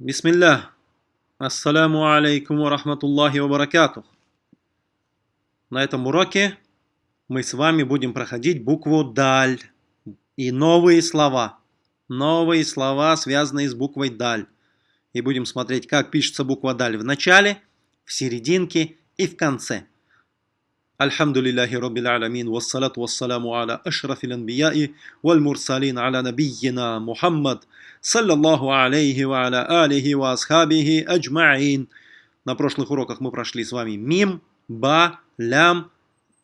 Бисмилля. Ассаляму алейкум ва рахматуллахи ва баракатух. На этом уроке мы с вами будем проходить букву «даль» и новые слова. Новые слова, связанные с буквой «даль». И будем смотреть, как пишется буква «даль» в начале, в серединке и в конце. Раббил Аламин, вассалату вассаламу аля ашрафил анбияи, валь мурсалин аля набийина Мухаммад, саллаллаху алейхи ва аля алихи ва асхабихи аджмаин. На прошлых уроках мы прошли с вами мим, ба, лям.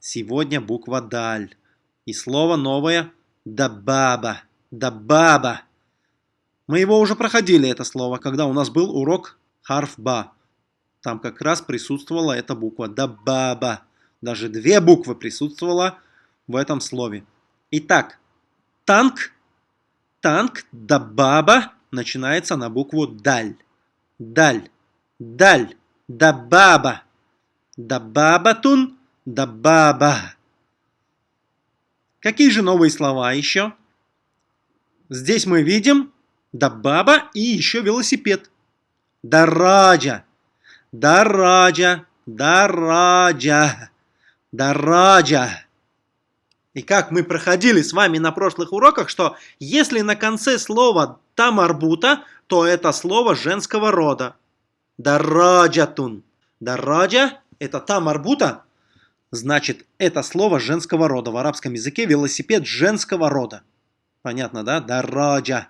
Сегодня буква даль. И слово новое дабаба. Дабаба. Мы его уже проходили, это слово, когда у нас был урок харфба. Там как раз присутствовала эта буква дабаба. Даже две буквы присутствовало в этом слове. Итак, танк, танк, дабаба начинается на букву даль. Даль, даль, дабаба. Дабабатун, дабаба. Какие же новые слова еще? Здесь мы видим дабаба и еще велосипед. Дараджа, дараджа, дараджа. Дараджа. И как мы проходили с вами на прошлых уроках, что если на конце слова тамарбута, то это слово женского рода. Дараджатун. Дараджа – это тамарбута, значит, это слово женского рода. В арабском языке велосипед женского рода. Понятно, да? Дараджа.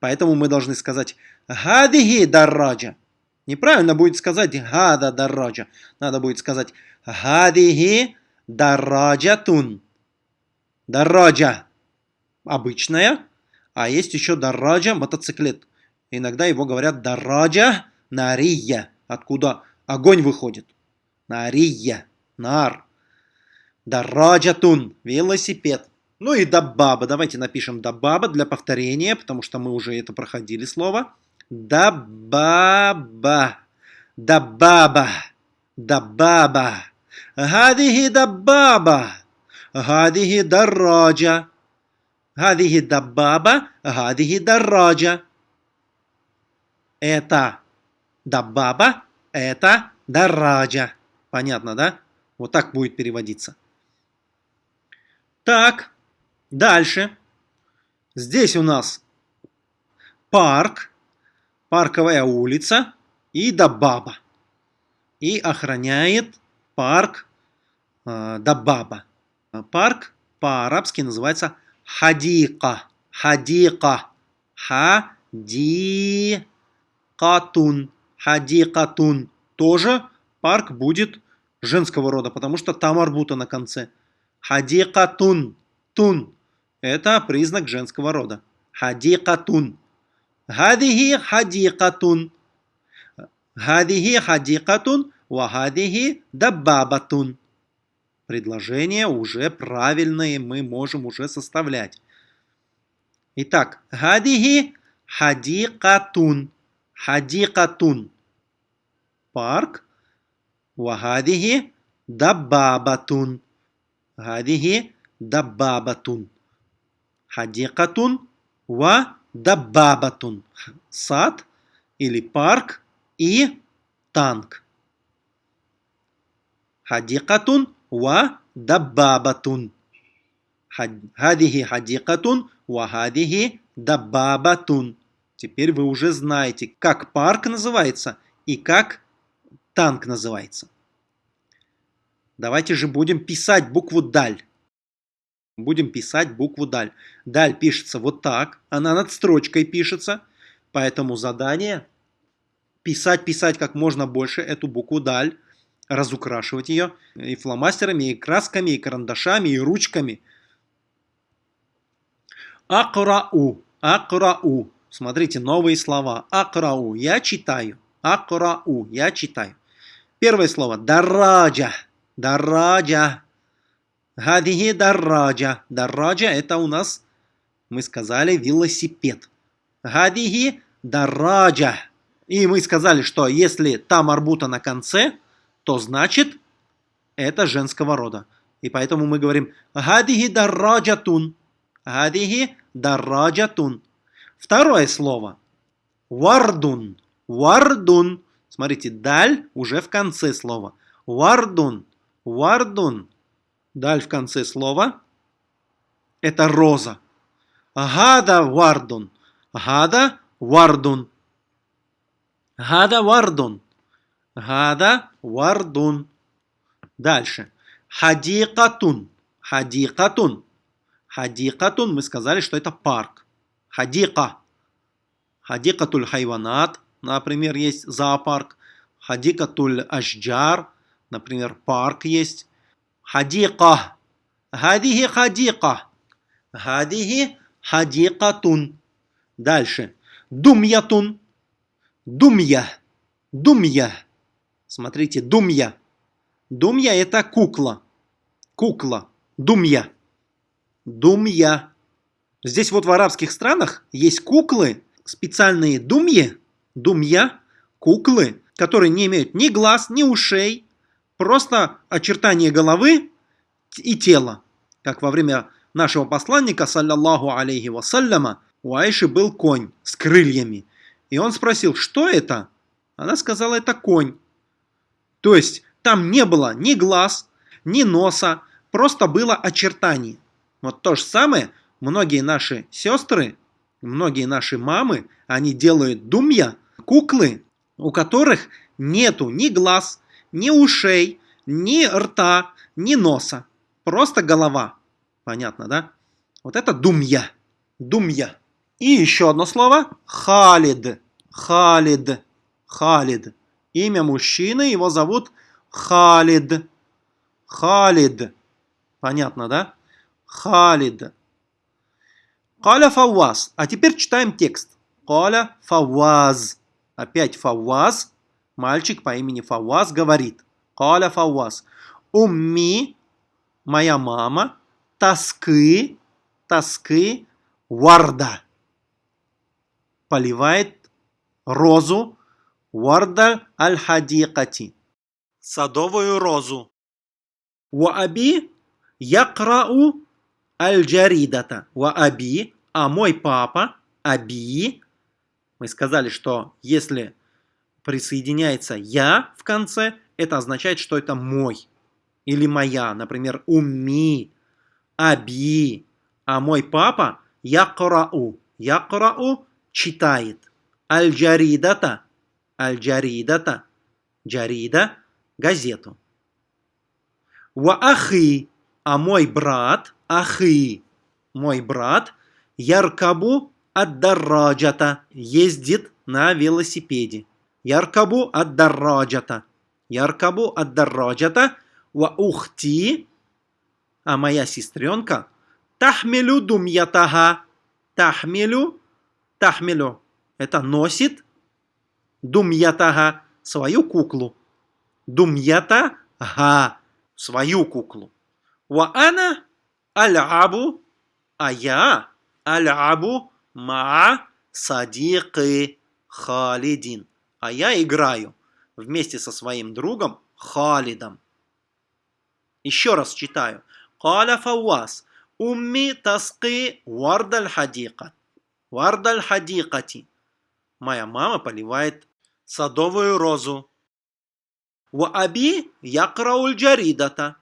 Поэтому мы должны сказать «Хадихи дараджа». Неправильно будет сказать «Хада дараджа». Надо будет сказать «Хадихи Дараджатун. Дараджа обычная, а есть еще дараджа мотоциклет. Иногда его говорят дараджа нария, откуда огонь выходит. Нария, нар. Дараджатун, велосипед. Ну и дабаба. Давайте напишем дабаба для повторения, потому что мы уже это проходили слово. Дабаба. Дабаба. Дабаба. هذه دبابة هذه دراجة هذه دبابة هذه دراجة Это дабаба, это дараджа. Понятно, да? Вот так будет переводиться. Так, дальше. Здесь у нас парк, парковая улица и дабаба. И охраняет парк э, Дабаба. Парк по-арабски называется Хадика. Хадика. Хадикатун. Хадикатун. Тоже парк будет женского рода, потому что там арбута на конце. Хадикатун. Тун. Это признак женского рода. Хадикатун. Хадихи хадикатун. Хадихи хадикатун. Вахадихи дабабатун. Предложения уже правильные мы можем уже составлять. Итак, хадихи хадикатун. Хадикатун. Парк. Вахадихи дабабатун. Хадихи дабабатун. Хадикатун ва дабабатун. Сад или парк и танк. Хадикатун ва даббабатун. Хадихи хадикатун ва хадихи дабабатун. Теперь вы уже знаете, как парк называется и как танк называется. Давайте же будем писать букву «даль». Будем писать букву «даль». «Даль» пишется вот так, она над строчкой пишется, поэтому задание – писать, писать как можно больше эту букву «даль», разукрашивать ее и фломастерами, и красками, и карандашами, и ручками. Акрау. Акрау. Смотрите, новые слова. Акрау. Я читаю. Акрау. Я читаю. Первое слово. Дараджа. Дараджа. Гадихи дараджа. Дараджа это у нас, мы сказали, велосипед. Гадихи дараджа. И мы сказали, что если там арбута на конце, то значит это женского рода. И поэтому мы говорим «Гадихи дарраджатун». «Гадихи дарраджатун». Второе слово «Вардун». Вардун. Смотрите, даль уже в конце слова. Вардун. Вардун. Даль в конце слова. Это роза. Гада вардун. Гада вардун. Гада вардун. Гада вардун. Дальше. Хадикатун. Хадикатун. Хадикатун, мы сказали, что это парк. Хадика. Хадикатуль хайванат, например, есть зоопарк. Хадикатуль ашджар, например, парк есть. Хадика. Хадихи хадика. Хадихи хадикатун. Дальше. Думьятун. Думья. Думья. Смотрите, думья. Думья это кукла. Кукла. Думья. Думья. Здесь вот в арабских странах есть куклы, специальные думьи, думья, куклы, которые не имеют ни глаз, ни ушей, просто очертания головы и тела. Как во время нашего посланника, саллаллаху алейхи вассаляма, у Айши был конь с крыльями. И он спросил, что это? Она сказала, это конь. То есть там не было ни глаз, ни носа, просто было очертание. Вот то же самое многие наши сестры, многие наши мамы, они делают думья, куклы, у которых нету ни глаз, ни ушей, ни рта, ни носа. Просто голова. Понятно, да? Вот это думья. Думья. И еще одно слово. Халид. Халид. Халид. Имя мужчины, его зовут Халид. Халид. Понятно, да? Халид. Каля Фавваз. А теперь читаем текст. Каля Фавваз. Опять Фавваз. Мальчик по имени Фавваз говорит. Каля Фавваз. Умми, моя мама, тоски, тоски, варда. Поливает розу варда аль-хадикати. Садовую розу. Уаби якрау аль-джаридата ва аби, а мой папа, аби, мы сказали, что если присоединяется я в конце, это означает, что это мой или моя, например, умми, аби, а мой папа якрау, якрау читает, аль-джаридата, аль-джаридата, джарида, газету. Ва ахи, а мой брат, ахи, мой брат, яркабу ад-дарраджата, ездит на велосипеде. Яркабу ад-дарраджата. Яркабу ад-дарраджата. Ва ухти, а моя сестренка, тахмилю думьятага. Тахмилю, тахмилю, это носит думьятага, свою куклу. Думьята га, свою куклу. Ва ана аль-абу, а я аль-абу ма садикы Халидин. А я играю вместе со своим другом Халидом. Еще раз читаю. Каля Фауас. Умми таски вардаль хадика. Вардаль хадикати. Моя мама поливает садовую розу. Ва аби якрауль джаридата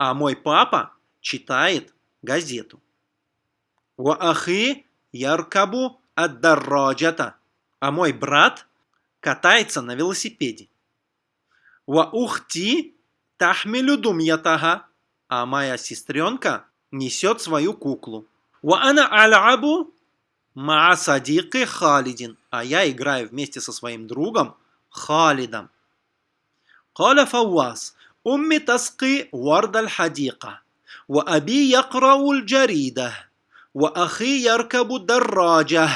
а мой папа читает газету. Ва ахи яркабу ад-дарраджата, а мой брат катается на велосипеде. Ва ухти тахмилю думьятага, а моя сестренка несет свою куклу. Ваана аль-абу маа Халидин. А я играю вместе со своим другом Халидом. Каля Фауас. Умми таски вардаль хадика. Ва аби якрау джарида. Ва ахи яркабу дарраджа.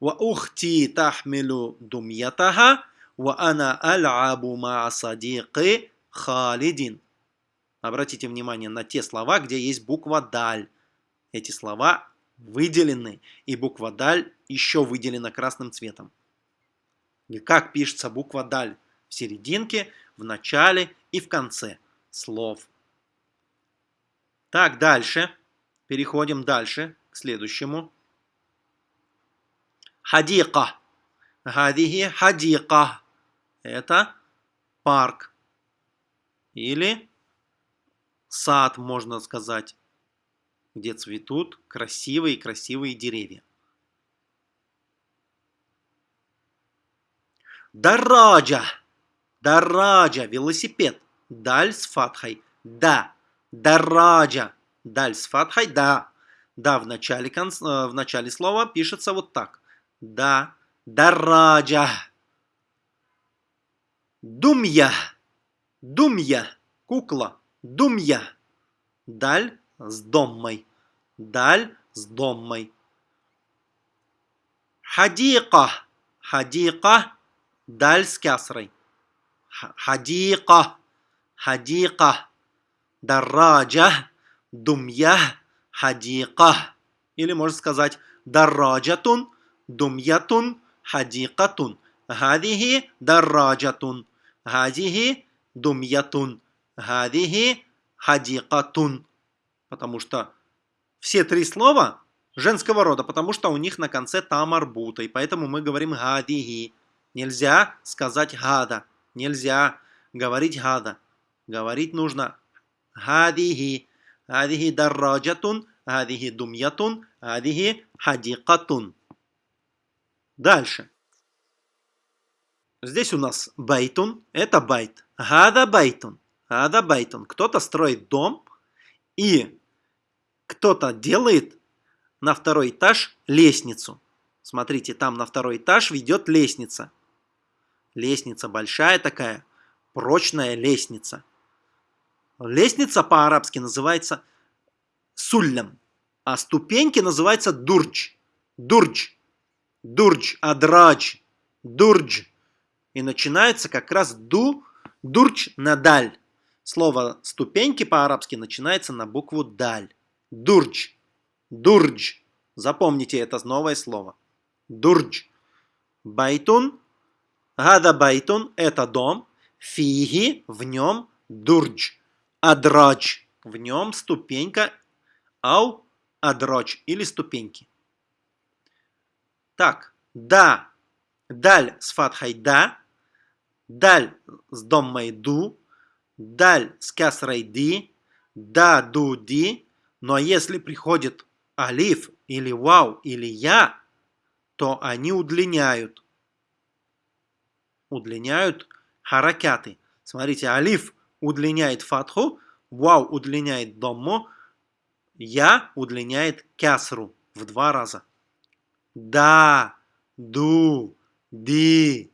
Ва ухти тахмилу думьятаха. Ва ана аль-абу маа садикы Халидин. Обратите внимание на те слова, где есть буква «даль». Эти слова выделены, и буква «даль» еще выделена красным цветом. И как пишется буква «даль»? В серединке, в начале и в конце слов. Так, дальше. Переходим дальше к следующему. хадика. Гадихи хадика. Это парк. Или сад, можно сказать, где цветут красивые-красивые деревья. Дараджа. Дараджа. Велосипед. Даль с фатхой. Да. Дараджа. Даль с фатхой. Да. Да в начале, э, в начале слова пишется вот так. Да. Дараджа. Думья. Думья. Кукла. Думья. Даль с доммой. Даль с доммой. Хадика. Хадика. Даль с кясрой. Хадика. Хадика. Дарраджа. Думья. Хадика. Или можно сказать дарраджатун, думьятун, хадикатун. Гадихи дарраджатун. Гадихи думьятун. Гадихи хадикатун. Потому что все три слова женского рода, потому что у них на конце тамарбута. И поэтому мы говорим гадихи. Нельзя сказать гада. Нельзя говорить هذا. Говорить нужно هذه. هذه دراجةٌ, هذه دميةٌ, هذه حديقةٌ. Дальше. Здесь у нас بيتٌ. Это بيت. هذا بيتٌ. هذا بيتٌ. Кто-то строит дом и кто-то делает на второй этаж лестницу. Смотрите, там на второй этаж ведет лестница. Лестница большая такая, прочная лестница. Лестница по-арабски называется суллям, а ступеньки называются дурдж. Дурдж. Дурдж, адрадж, дурдж. И начинается как раз ду, дурдж на даль. Слово ступеньки по-арабски начинается на букву даль. درج. درج. Запомните это новое слово. درج. بيتٌ. هذا بيتٌ – это дом. فيه – в нем درج. أدراج – в нем ступенька. أو – أدراج или ступеньки. Так, да. Даль с фатхой да. Даль с доммой ду даль с касрой ди, да, ду, ди, но если приходит алиф или вау или я, то они удлиняют. Удлиняют харакяты. Смотрите, алиф удлиняет фатху, вау удлиняет домму, я удлиняет кясру в два раза. Да, ду, ди.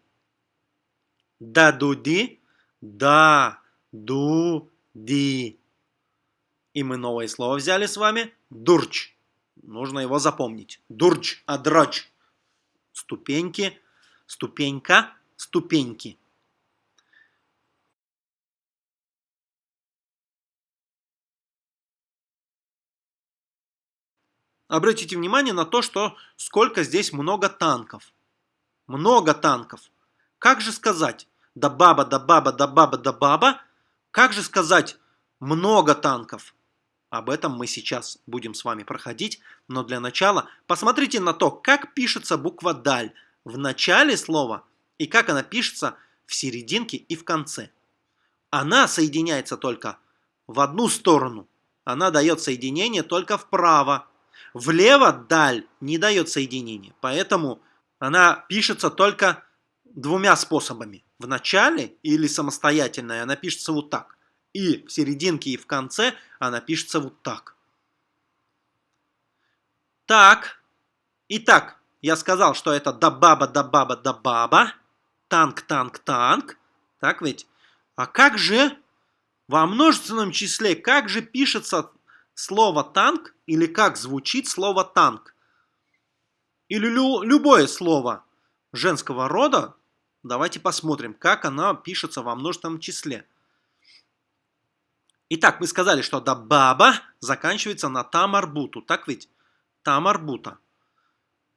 Да, ду, ди. Да, ду, ди. И мы новое слово взяли с вами. Дурч. Нужно его запомнить. Дурч, адрач. Ступеньки, ступенька, ступеньки. Обратите внимание на то, что сколько здесь много танков. Много танков. Как же сказать? Да баба, да баба, да баба, да баба как же сказать «много танков»? Об этом мы сейчас будем с вами проходить, но для начала посмотрите на то, как пишется буква «даль» в начале слова и как она пишется в серединке и в конце. Она соединяется только в одну сторону. Она дает соединение только вправо. Влево «даль» не дает соединения, поэтому она пишется только двумя способами в начале или самостоятельная, она пишется вот так. И в серединке, и в конце она пишется вот так. Так. Итак, я сказал, что это да баба, да баба, да баба. Танк, танк, танк. Так ведь? А как же во множественном числе, как же пишется слово танк или как звучит слово танк? Или лю любое слово женского рода Давайте посмотрим, как она пишется во множественном числе. Итак, мы сказали, что да баба заканчивается на тамарбуту. Так ведь? Тамарбута.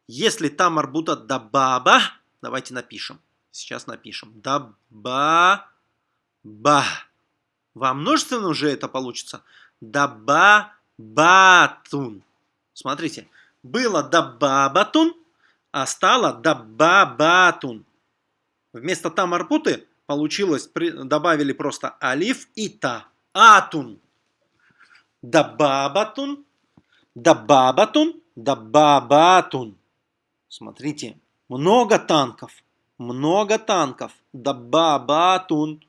Если тамарбута да баба, давайте напишем. Сейчас напишем. Да ба ба. Во множественном же это получится. Да ба батун. Смотрите. Было да бабатун, а стало дабабатун. Вместо тамарпуты получилось, добавили просто алиф и та. Атун. Дабабатун, дабабатун, дабабатун. Смотрите, много танков, много танков. Дабабатун,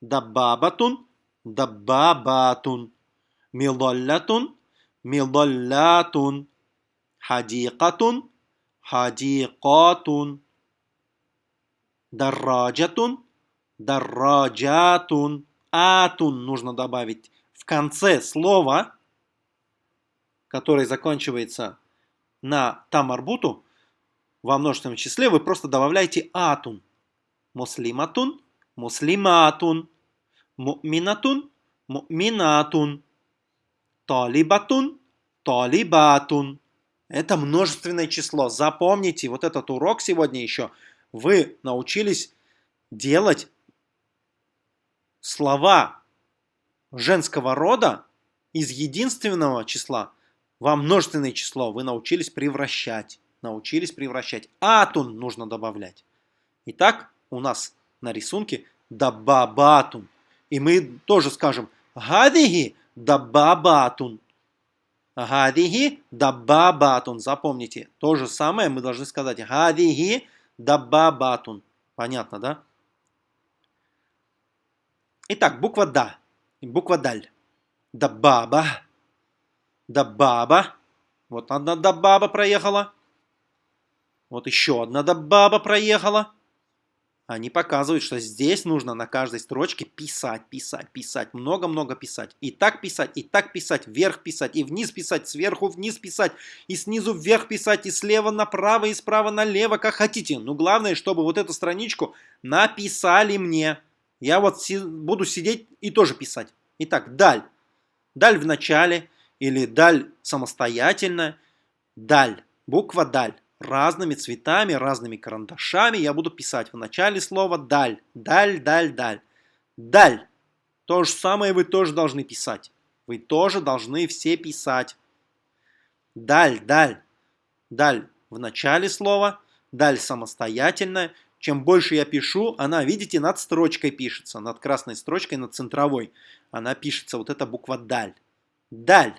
дабабатун, дабабатун. Милоллатун, милоллатун. Хадикатун, хадикатун. Дарраджатун, дарраджатун. Атун нужно добавить в конце слова, которое заканчивается на тамарбуту, во множественном числе, вы просто добавляете атун. Муслиматун, муслиматун, му'минатун, му'минатун, талибатун, талибатун. Это множественное число. Запомните, вот этот урок сегодня еще вы научились делать слова женского рода из единственного числа во множественное число. Вы научились превращать. Научились превращать. Атун нужно добавлять. Итак, у нас на рисунке дабабатун. И мы тоже скажем гадиги дабабатун. Гадиги дабабатун. Запомните, то же самое мы должны сказать гадиги дабабатун. Понятно, да? Итак, буква Да. Буква Даль. Дабаба. Дабаба. Вот одна дабаба проехала. Вот еще одна дабаба проехала. Они показывают, что здесь нужно на каждой строчке писать, писать, писать, много-много писать. И так писать, и так писать, вверх писать, и вниз писать, сверху вниз писать, и снизу вверх писать, и слева направо, и справа налево, как хотите. Но главное, чтобы вот эту страничку написали мне. Я вот си буду сидеть и тоже писать. Итак, даль. Даль в начале или даль самостоятельно. Даль. Буква даль разными цветами, разными карандашами я буду писать в начале слова «даль». «Даль», «даль», «даль». «Даль». То же самое вы тоже должны писать. Вы тоже должны все писать. «Даль», «даль». «Даль» в начале слова, «даль» самостоятельно. Чем больше я пишу, она, видите, над строчкой пишется, над красной строчкой, над центровой. Она пишется, вот эта буква «даль». «Даль»,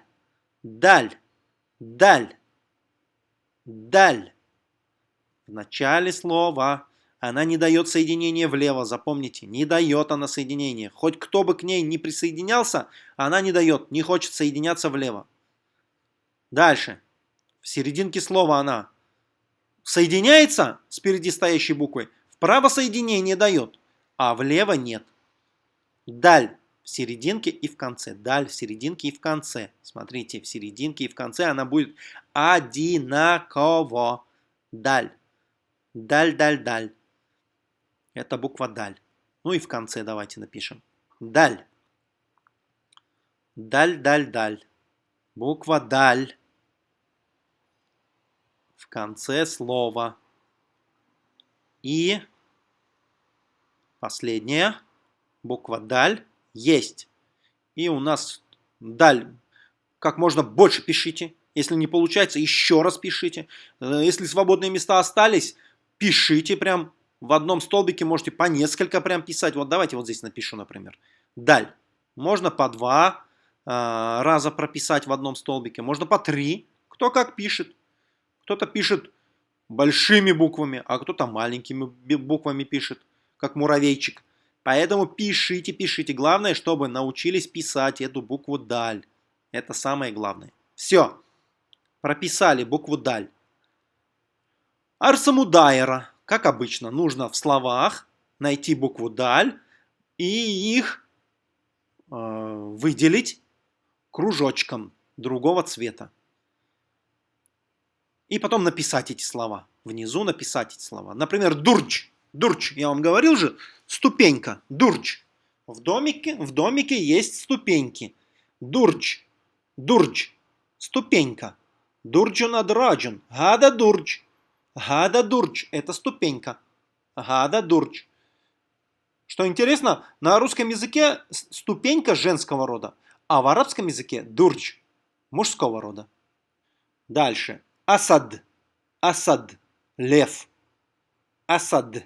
«даль», «даль». Даль. В начале слова она не дает соединения влево, запомните, не дает она соединения. Хоть кто бы к ней не присоединялся, она не дает, не хочет соединяться влево. Дальше. В серединке слова она соединяется с впереди стоящей буквой, вправо соединение дает, а влево нет. Даль в серединке и в конце. Даль в серединке и в конце. Смотрите, в серединке и в конце она будет одинаково. Даль. Даль, даль, даль. Это буква даль. Ну и в конце давайте напишем. Даль. Даль, даль, даль. Буква даль. Конце слова. И последняя буква даль есть. И у нас даль как можно больше пишите. Если не получается, еще раз пишите. Э, если свободные места остались, пишите прям в одном столбике. Можете по несколько прям писать. Вот давайте вот здесь напишу, например. Даль. Можно по два э, раза прописать в одном столбике. Можно по три. Кто как пишет. Кто-то пишет большими буквами, а кто-то маленькими буквами пишет, как муравейчик. Поэтому пишите, пишите. Главное, чтобы научились писать эту букву «даль». Это самое главное. Все. Прописали букву «даль». Арсамудайра. Как обычно, нужно в словах найти букву «даль» и их э, выделить кружочком другого цвета. И потом написать эти слова. Внизу написать эти слова. Например, «дурч». Дурч, я вам говорил же, ступенька, дурч. В домике, в домике есть ступеньки. Дурч, дурч, ступенька. Дурджун адраджун, гада дурч. Гада дурч, это ступенька. Гада дурч. Что интересно, на русском языке ступенька женского рода, а в арабском языке дурч мужского рода. Дальше. Асад. Асад. Лев. Асад.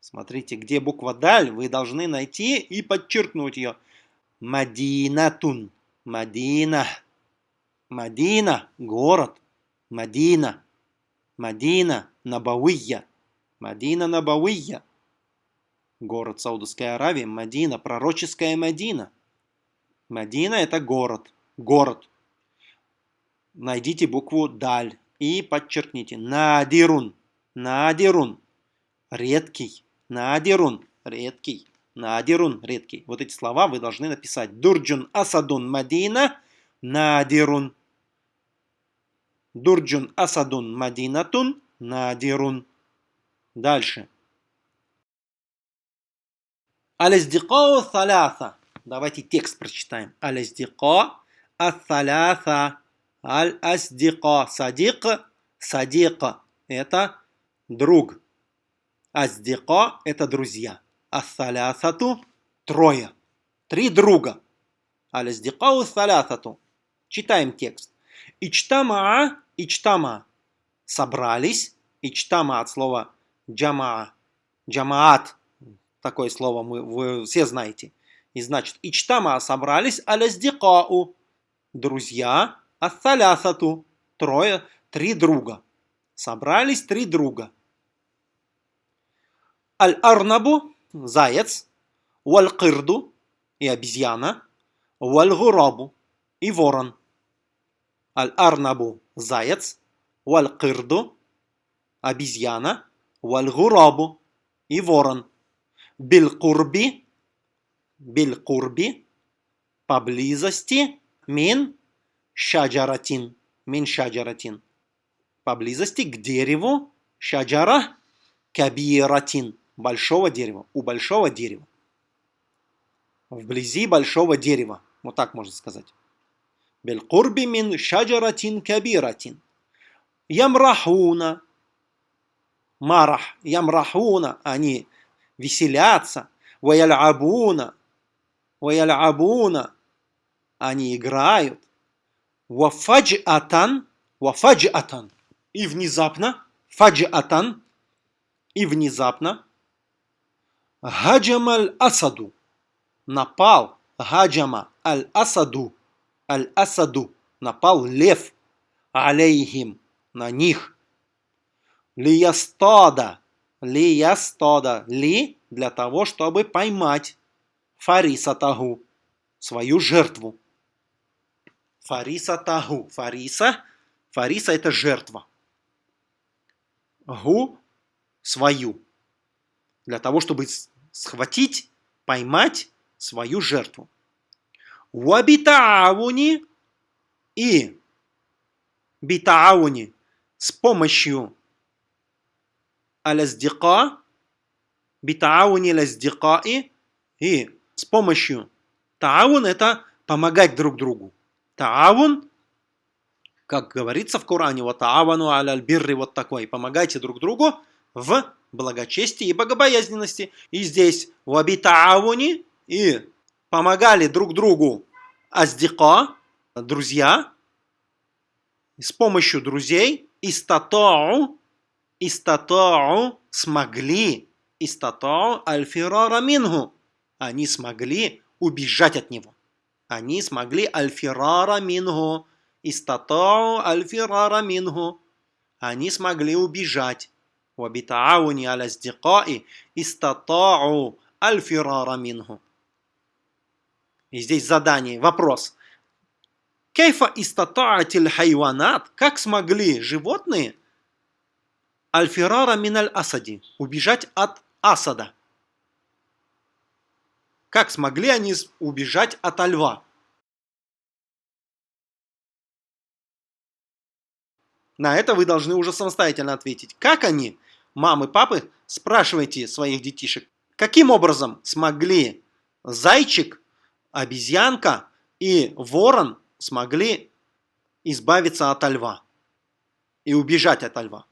Смотрите, где буква даль, вы должны найти и подчеркнуть ее. Мадинатун. Мадина. Мадина. Город. Мадина. Мадина. Набауия. Мадина Набауия. Город Саудовской Аравии. Мадина. Пророческая Мадина. Мадина это город. Город. Найдите букву даль и подчеркните. Надирун. Надирун. Редкий. Надирун. Редкий. Надирун. Редкий. Вот эти слова вы должны написать. Дурджун асадун мадина. Надирун. Дурджун асадун мадинатун. Надирун. Дальше. Аляздикоу саляса. Давайте текст прочитаем. Аляздико ас-саляса. Аль-аздико. Садик. Садик. Это друг. Аздико – это друзья. Ассалясату – трое. Три друга. Аляздикау салясату. Читаем текст. Ичтамаа, ичтама. Собрались. Ичтама от слова джамаа. Джамаат. Такое слово мы, вы все знаете. И значит, ичтама собрались аляздикау. Друзья. Ассалясату. Трое. Три друга. Собрались три друга. الأرنبُ – заяц, والقردُ – и обезьяна, والغرابُ – и ворон. الأرنبُ – заяц, والقردُ – обезьяна, والغرابُ – и ворон. بالقربِ – بالقربِ – поблизости, من شجرةٍ, من شجرةٍ. Поблизости к дереву, шаджара кабиратин – большого дерева, у большого дерева. Вблизи большого дерева. Вот так можно сказать. Белькурби мин шаджаратин кабиратин. Ямрахуна. Марах. Ямрахуна. Они веселятся. Ваялябуна. Ваялябуна. Они играют. Вафаджатан. Вафаджатан. И внезапно. Фаджатан и внезапно Хаджама аль-Асаду напал Хаджама аль-Асаду аль-Асаду напал лев алейхим на них лиястада лиястада ли для того чтобы поймать Фариса Тагу свою жертву Фариса Тагу Фариса Фариса это жертва Гу свою, для того, чтобы схватить, поймать свою жертву. Уабитауни и битауни с помощью аляздика, битауни аляздикаи и с помощью таун это помогать друг другу. Таун, как говорится в Коране, вот таавану аляль бирри, вот такой, помогайте друг другу в благочестии и богобоязненности. И здесь в абитауни и помогали друг другу аздика, друзья, с помощью друзей истатоу, истатоу смогли, истатоу альфирара мингу, они смогли убежать от него. Они смогли альфирара мингу, истатоу альфирара мингу, они смогли убежать. وبتعاون على أصدقاء استطاعوا الفرار منه. И здесь задание, вопрос. Кейфа истатаатиль хайванат, как смогли животные альфирара миналь асади, убежать от асада? Как смогли они убежать от льва? На это вы должны уже самостоятельно ответить. Как они мамы, папы, спрашивайте своих детишек, каким образом смогли зайчик, обезьянка и ворон смогли избавиться от льва и убежать от льва.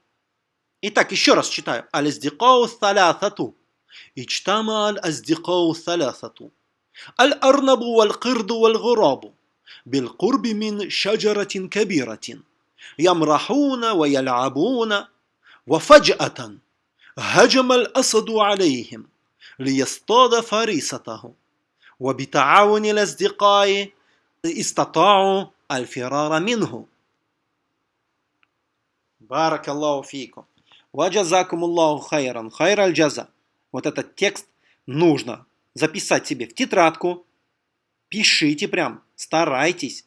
Итак, еще раз читаю. Аль-аздикау салясату. اجتمع الأصدقاء الثلاثة الأرنب والقرد والغراب بالقرب من شجرة كبيرة يمرحون ويلعبون وفجأة هجم الأسد عليهم ليصطاد فريسته وبتعاون الأصدقاء استطاعوا الفرار منه. بارك الله فيكم. وجزاكم الله خيرا. خير الجزاء. Вот этот текст нужно записать себе в тетрадку. Пишите прям старайтесь.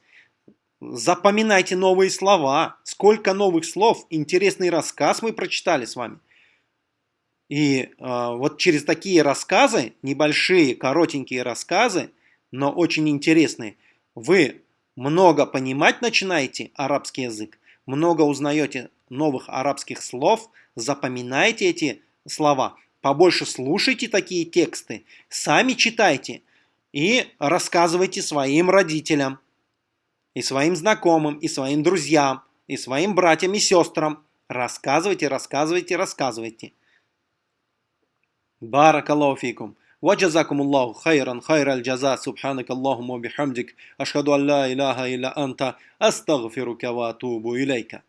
Запоминайте новые слова. Сколько новых слов. Интересный рассказ мы прочитали с вами. И э, вот через такие рассказы, небольшие, коротенькие рассказы, но очень интересные, вы много понимать начинаете арабский язык, много узнаете новых арабских слов, запоминаете эти слова, побольше слушайте такие тексты, сами читайте и рассказывайте своим родителям, и своим знакомым, и своим друзьям, и своим братьям и сестрам. Рассказывайте, рассказывайте, рассказывайте. بارك الله فيكم وجزاكم الله خيرا خير الجزاء سبحانك اللهم وبحمدك أشهد أن لا إله إلا أنت أستغفرك وأتوب إليك